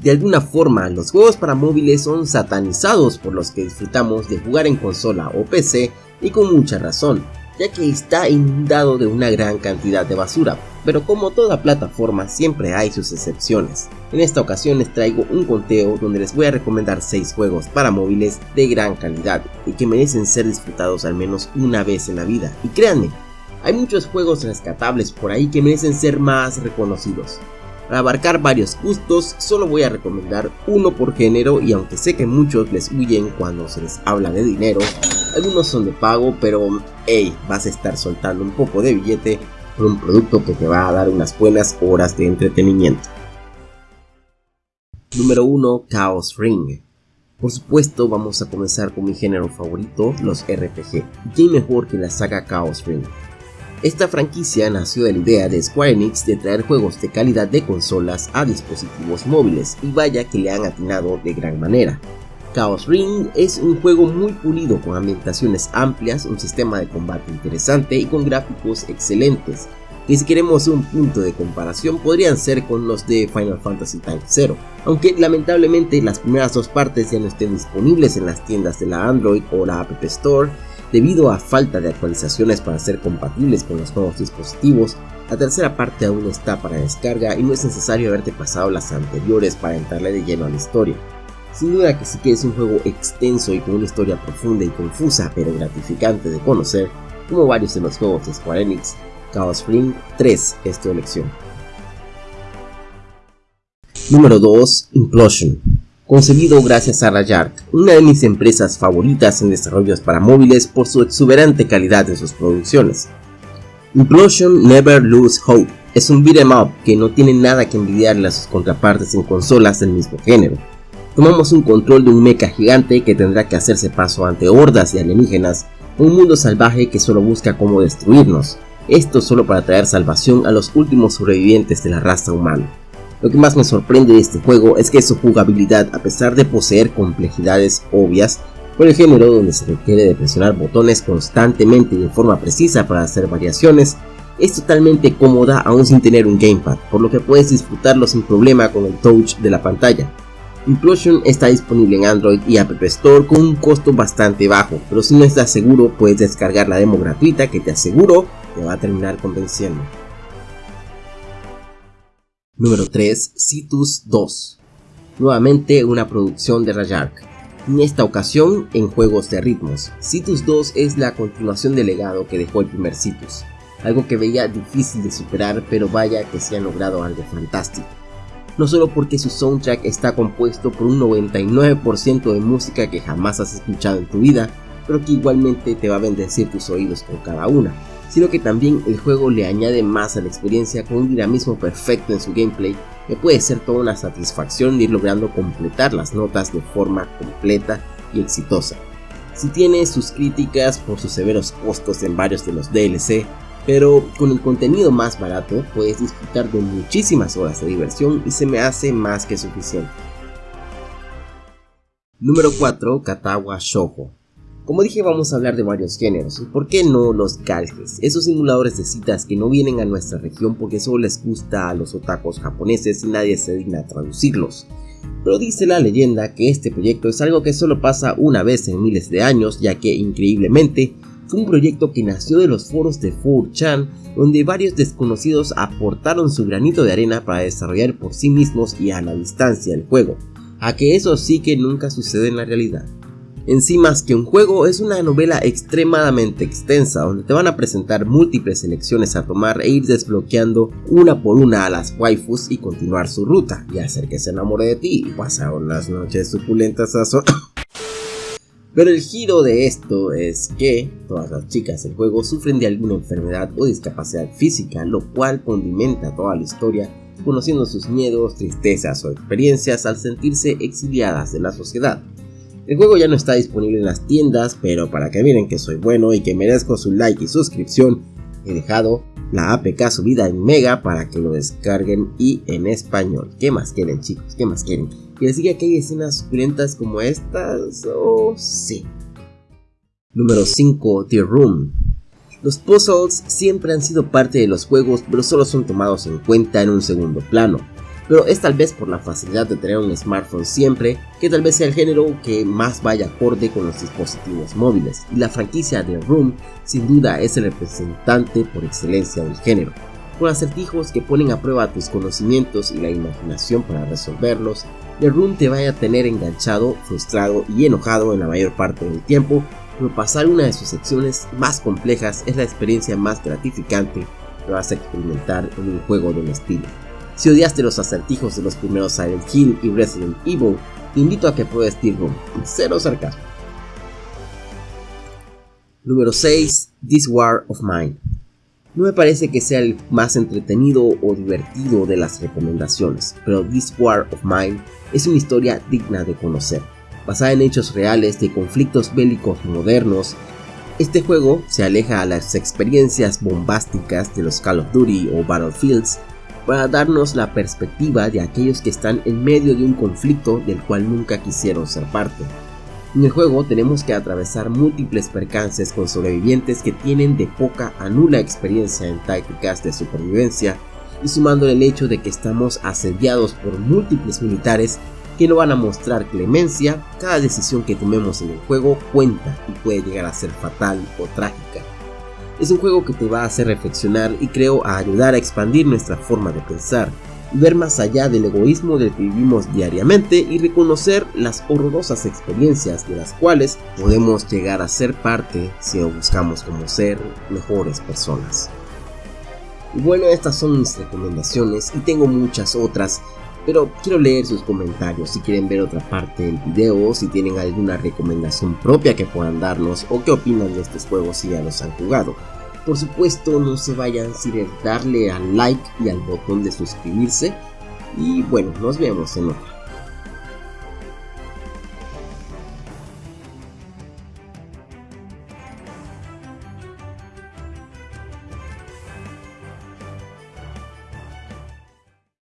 De alguna forma, los juegos para móviles son satanizados por los que disfrutamos de jugar en consola o PC y con mucha razón, ya que está inundado de una gran cantidad de basura, pero como toda plataforma siempre hay sus excepciones. En esta ocasión les traigo un conteo donde les voy a recomendar 6 juegos para móviles de gran calidad y que merecen ser disfrutados al menos una vez en la vida. Y créanme, hay muchos juegos rescatables por ahí que merecen ser más reconocidos. Para abarcar varios gustos, solo voy a recomendar uno por género y aunque sé que muchos les huyen cuando se les habla de dinero, algunos son de pago, pero hey, vas a estar soltando un poco de billete por un producto que te va a dar unas buenas horas de entretenimiento. Número 1. Chaos Ring. Por supuesto vamos a comenzar con mi género favorito, los RPG. ¿Quién mejor que la saga Chaos Ring? Esta franquicia nació de la idea de Square Enix de traer juegos de calidad de consolas a dispositivos móviles y vaya que le han atinado de gran manera. Chaos Ring es un juego muy pulido con ambientaciones amplias, un sistema de combate interesante y con gráficos excelentes, que si queremos un punto de comparación podrían ser con los de Final Fantasy Type 0, aunque lamentablemente las primeras dos partes ya no estén disponibles en las tiendas de la Android o la App Store, Debido a falta de actualizaciones para ser compatibles con los nuevos dispositivos, la tercera parte aún está para descarga y no es necesario haberte pasado las anteriores para entrarle de lleno a la historia. Sin duda que si quieres un juego extenso y con una historia profunda y confusa pero gratificante de conocer, como varios de los juegos de Square Enix, Chaos Spring 3 es tu elección. Número 2. Implosion concebido gracias a Rayark, una de mis empresas favoritas en desarrollos para móviles por su exuberante calidad en sus producciones. Implosion Never Lose Hope es un beat'em up que no tiene nada que envidiarle a sus contrapartes en consolas del mismo género. Tomamos un control de un mecha gigante que tendrá que hacerse paso ante hordas y alienígenas, un mundo salvaje que solo busca cómo destruirnos, esto solo para traer salvación a los últimos sobrevivientes de la raza humana. Lo que más me sorprende de este juego es que su jugabilidad, a pesar de poseer complejidades obvias, por el género donde se requiere de presionar botones constantemente y de forma precisa para hacer variaciones, es totalmente cómoda aún sin tener un gamepad, por lo que puedes disfrutarlo sin problema con el touch de la pantalla. Implosion está disponible en Android y App Store con un costo bastante bajo, pero si no estás seguro puedes descargar la demo gratuita que te aseguro te va a terminar convenciendo. Número 3. Citus 2. Nuevamente una producción de Rayark. En esta ocasión en juegos de ritmos. Citus 2 es la continuación del legado que dejó el primer Citus. Algo que veía difícil de superar pero vaya que se ha logrado algo fantástico. No solo porque su soundtrack está compuesto por un 99% de música que jamás has escuchado en tu vida, pero que igualmente te va a bendecir tus oídos con cada una sino que también el juego le añade más a la experiencia con un dinamismo perfecto en su gameplay que puede ser toda una satisfacción ir logrando completar las notas de forma completa y exitosa. Si tiene sus críticas por sus severos costos en varios de los DLC, pero con el contenido más barato puedes disfrutar de muchísimas horas de diversión y se me hace más que suficiente. Número 4. Katawa Shoujo como dije vamos a hablar de varios géneros, y por qué no los galges, esos simuladores de citas que no vienen a nuestra región porque solo les gusta a los otakus japoneses y nadie se digna a traducirlos. Pero dice la leyenda que este proyecto es algo que solo pasa una vez en miles de años ya que increíblemente fue un proyecto que nació de los foros de 4chan donde varios desconocidos aportaron su granito de arena para desarrollar por sí mismos y a la distancia el juego, a que eso sí que nunca sucede en la realidad. En sí más que un juego es una novela extremadamente extensa donde te van a presentar múltiples elecciones a tomar e ir desbloqueando una por una a las waifus y continuar su ruta y hacer que se enamore de ti y pasar unas noches suculentas a su... Pero el giro de esto es que todas las chicas del juego sufren de alguna enfermedad o discapacidad física, lo cual condimenta toda la historia conociendo sus miedos, tristezas o experiencias al sentirse exiliadas de la sociedad. El juego ya no está disponible en las tiendas, pero para que miren que soy bueno y que merezco su like y suscripción, he dejado la APK subida en Mega para que lo descarguen y en español. ¿Qué más quieren chicos? ¿Qué más quieren? ¿Que les diga que hay escenas suculentas como estas? ¿O sí? Número 5. The Room. Los puzzles siempre han sido parte de los juegos, pero solo son tomados en cuenta en un segundo plano. Pero es tal vez por la facilidad de tener un smartphone siempre que tal vez sea el género que más vaya acorde con los dispositivos móviles, y la franquicia de Room sin duda es el representante por excelencia del género, con acertijos que ponen a prueba tus conocimientos y la imaginación para resolverlos, The Room te vaya a tener enganchado, frustrado y enojado en la mayor parte del tiempo, pero pasar una de sus secciones más complejas es la experiencia más gratificante que vas a experimentar en un juego de un estilo. Si odiaste los acertijos de los primeros Silent Hill y Resident Evil, te invito a que pruebes Steel Room, cero sarcasmo. Número 6. This War of Mine. No me parece que sea el más entretenido o divertido de las recomendaciones, pero This War of Mine es una historia digna de conocer. Basada en hechos reales de conflictos bélicos modernos, este juego se aleja a las experiencias bombásticas de los Call of Duty o Battlefields para darnos la perspectiva de aquellos que están en medio de un conflicto del cual nunca quisieron ser parte. En el juego tenemos que atravesar múltiples percances con sobrevivientes que tienen de poca a nula experiencia en tácticas de supervivencia y sumando el hecho de que estamos asediados por múltiples militares que no van a mostrar clemencia, cada decisión que tomemos en el juego cuenta y puede llegar a ser fatal o trágica. Es un juego que te va a hacer reflexionar y creo a ayudar a expandir nuestra forma de pensar, ver más allá del egoísmo del que vivimos diariamente y reconocer las horrorosas experiencias de las cuales podemos llegar a ser parte si lo buscamos como ser mejores personas. Bueno, estas son mis recomendaciones y tengo muchas otras, pero quiero leer sus comentarios si quieren ver otra parte del video, si tienen alguna recomendación propia que puedan darnos o qué opinan de estos juegos si ya los han jugado. Por supuesto no se vayan sin darle al like y al botón de suscribirse y bueno, nos vemos en otra.